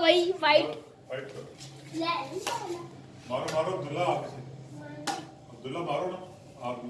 بھائی وائٹ مارو مارو عبداللہ عبداللہ مارو نا آپ